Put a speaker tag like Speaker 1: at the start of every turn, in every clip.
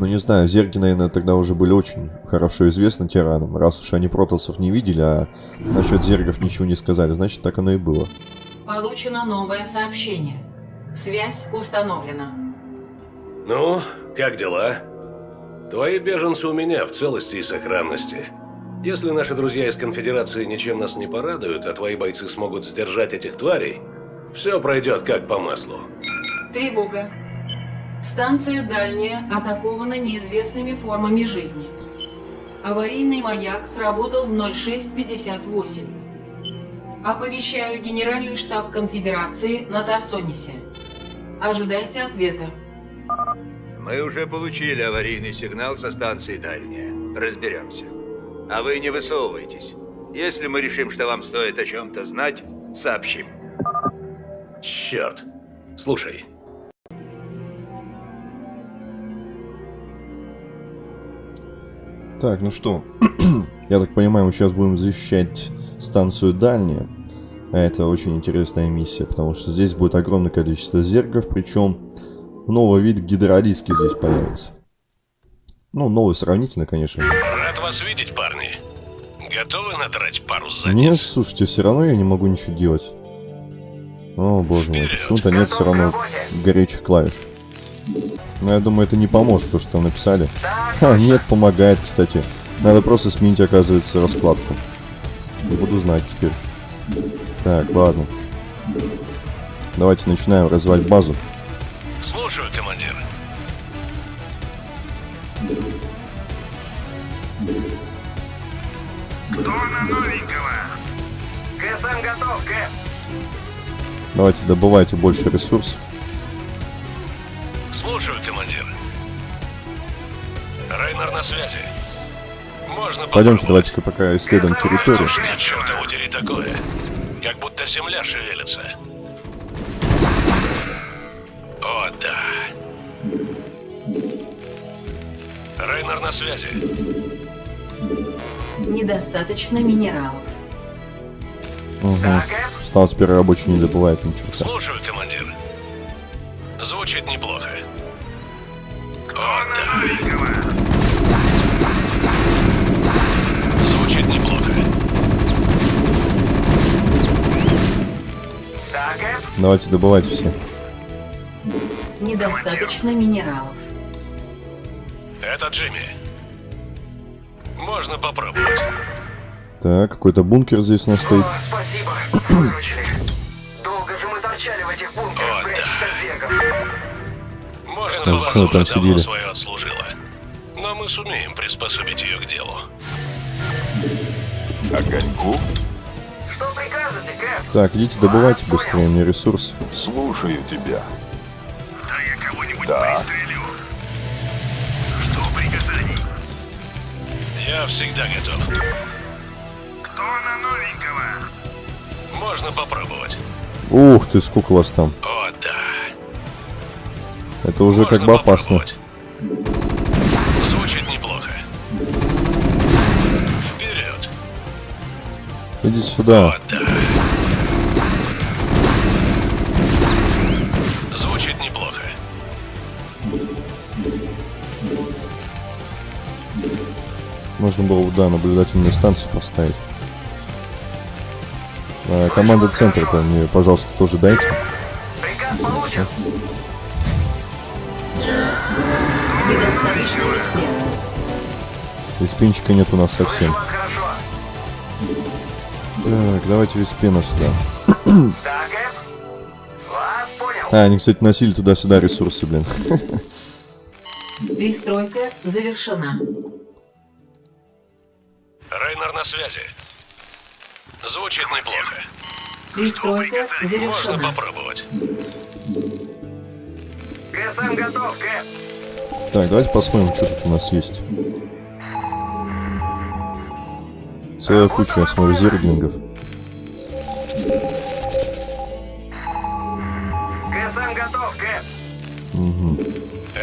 Speaker 1: Ну, не знаю, зерги, наверное, тогда уже были очень хорошо известны тиранам. Раз уж они протасов не видели, а насчет зергов ничего не сказали, значит, так оно и было.
Speaker 2: Получено новое сообщение. Связь установлена.
Speaker 3: Ну, как дела? Твои беженцы у меня в целости и сохранности. Если наши друзья из Конфедерации ничем нас не порадуют, а твои бойцы смогут сдержать этих тварей, все пройдет как по маслу.
Speaker 2: Тревога. Станция дальняя атакована неизвестными формами жизни. Аварийный маяк сработал в 0658. Оповещаю Генеральный штаб Конфедерации на Тарсонисе. Ожидайте ответа.
Speaker 4: Мы уже получили аварийный сигнал со станции дальняя. Разберемся. А вы не высовывайтесь. Если мы решим, что вам стоит о чем-то знать, сообщим.
Speaker 3: Черт. Слушай,
Speaker 1: Так, ну что, я так понимаю, мы сейчас будем защищать станцию дальняя. А это очень интересная миссия, потому что здесь будет огромное количество зергов, причем новый вид гидролиски здесь появится. Ну, новый сравнительно, конечно.
Speaker 3: рад вас видеть, парни. Готовы надрать пару задниц?
Speaker 1: Нет, слушайте, все равно я не могу ничего делать. О, боже мой, почему-то нет все равно горячих клавиш. Но я думаю, это не поможет, то, что там написали. Ха, нет, помогает, кстати. Надо просто сменить, оказывается, раскладку. Не буду знать теперь. Так, ладно. Давайте начинаем развивать базу.
Speaker 3: Слушаю, командир.
Speaker 5: Кто на новенького? КСМ готов, Кэп.
Speaker 1: Давайте добывайте больше ресурсов.
Speaker 3: Рейнер на связи. Можно
Speaker 1: Пойдемте, давайте-ка пока исследуем территорию.
Speaker 3: Что чертову дери такое? Как будто земля шевелится. О, да. Рейнер на связи.
Speaker 2: Недостаточно минералов.
Speaker 1: Угу.
Speaker 5: Да, Кэп?
Speaker 1: Стал теперь рабочий, не добывает ничего.
Speaker 3: Слушаю, командир. Звучит неплохо. О,
Speaker 1: Давайте добывайте все.
Speaker 2: Недостаточно минералов.
Speaker 3: Это Джимми. Можно попробовать.
Speaker 1: Так, какой-то бункер здесь у нас стоит.
Speaker 5: О, спасибо. Выручили. Долго же мы торчали в этих бункерах, прячась
Speaker 3: да. Можно
Speaker 1: Да
Speaker 3: было
Speaker 1: что там сидели?
Speaker 3: свое отслужила. Но мы сумеем приспособить ее к делу.
Speaker 6: Огоньку?
Speaker 1: Так, идите добывайте быстрее мне ресурсы.
Speaker 6: Слушаю тебя.
Speaker 5: Да я кого-нибудь
Speaker 6: Да.
Speaker 5: пристрелю. Что приказаний?
Speaker 3: Я всегда готов.
Speaker 5: Кто на новенького?
Speaker 3: Можно попробовать.
Speaker 1: Ух ты, сколько вас там.
Speaker 3: О, да.
Speaker 1: Это уже как
Speaker 3: Можно
Speaker 1: бы опасно.
Speaker 3: Звучит неплохо. Вперед.
Speaker 1: Идите сюда.
Speaker 3: О, да.
Speaker 1: Можно было бы, да, наблюдательную станцию поставить. А, команда центра-то мне, пожалуйста, тоже дайте.
Speaker 2: Веспена.
Speaker 1: Виспинчика нет у нас совсем. Так, давайте Виспена сюда. А, они, кстати, носили туда-сюда ресурсы, блин.
Speaker 2: Пристройка завершена.
Speaker 3: Рейнер на связи. Звучит неплохо.
Speaker 2: Пристройка
Speaker 3: Можно
Speaker 2: завершена.
Speaker 3: попробовать.
Speaker 5: КСМ готов, Кэп.
Speaker 1: Так, давайте посмотрим, что тут у нас есть. Целая куча, я смотрю, зерглингов.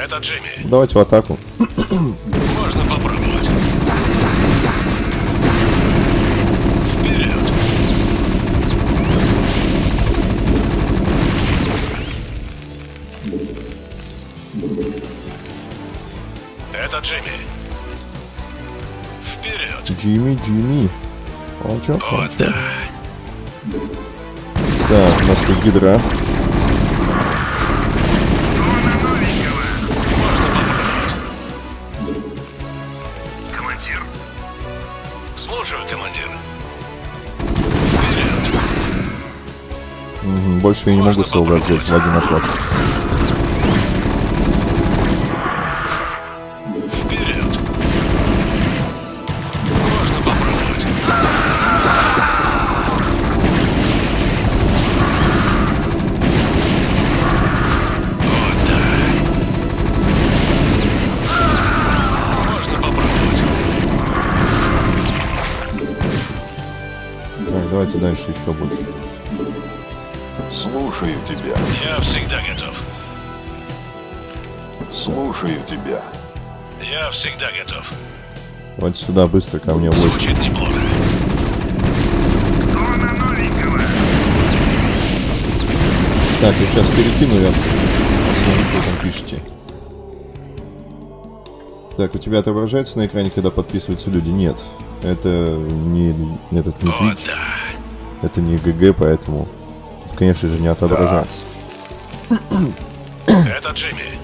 Speaker 3: Это Джимми.
Speaker 1: Давайте в атаку.
Speaker 3: Можно попробовать. Вперед. Это Джимми. Вперед.
Speaker 1: Джимми, Джимми. Молчок,
Speaker 3: Вот
Speaker 1: молчок.
Speaker 3: да.
Speaker 1: Так, у нас тут гидра.
Speaker 3: Слушаю, командир.
Speaker 1: Мгм, Больше я не могу солдат взять в один отряд. Давайте дальше еще больше.
Speaker 6: Слушаю тебя.
Speaker 3: Я всегда готов.
Speaker 6: Слушаю тебя.
Speaker 3: Я всегда готов.
Speaker 1: Давайте сюда быстро ко мне войск.
Speaker 3: Звучит неплохо.
Speaker 1: Так, я сейчас перекину, я посмотрю, что там пишете. Так, у тебя отображается на экране, когда подписываются люди? Нет. Это не этот не
Speaker 3: О,
Speaker 1: Twitch,
Speaker 3: да.
Speaker 1: Это не ГГ, поэтому тут, конечно же, не отображается.
Speaker 3: Это Джимми.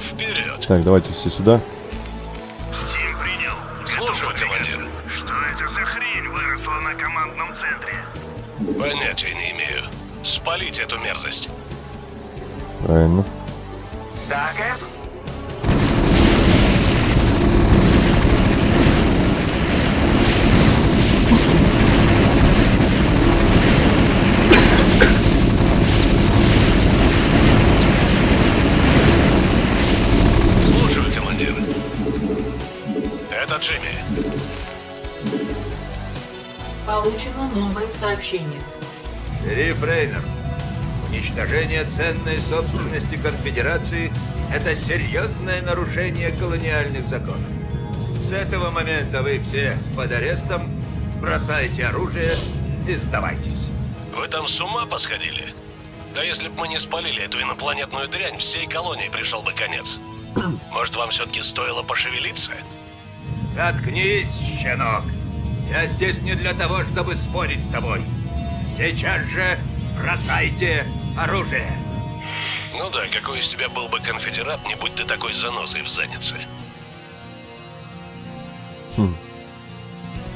Speaker 3: Вперед.
Speaker 1: Так, давайте все сюда.
Speaker 5: Стим принял.
Speaker 3: Слушаю, командир.
Speaker 5: Что это за хрень выросла на командном центре?
Speaker 3: Понятия не имею. Спалить эту мерзость.
Speaker 1: Правильно.
Speaker 5: Да, Кэп?
Speaker 3: Джимми.
Speaker 2: Получено новое сообщение.
Speaker 4: Шериф Рейнер, уничтожение ценной собственности конфедерации – это серьезное нарушение колониальных законов. С этого момента вы все под арестом, бросайте оружие и сдавайтесь.
Speaker 3: Вы там с ума посходили? Да если бы мы не спалили эту инопланетную дрянь, всей колонии пришел бы конец. Может, вам все-таки стоило пошевелиться?
Speaker 4: Заткнись, щенок! Я здесь не для того, чтобы спорить с тобой. Сейчас же бросайте оружие!
Speaker 3: Ну да, какой из тебя был бы конфедерат, не будь ты такой занозой в заднице.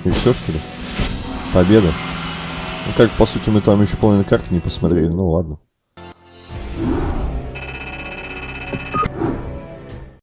Speaker 1: И все, что ли? Победа. Ну как, по сути, мы там еще половину карты не посмотрели, ну ладно.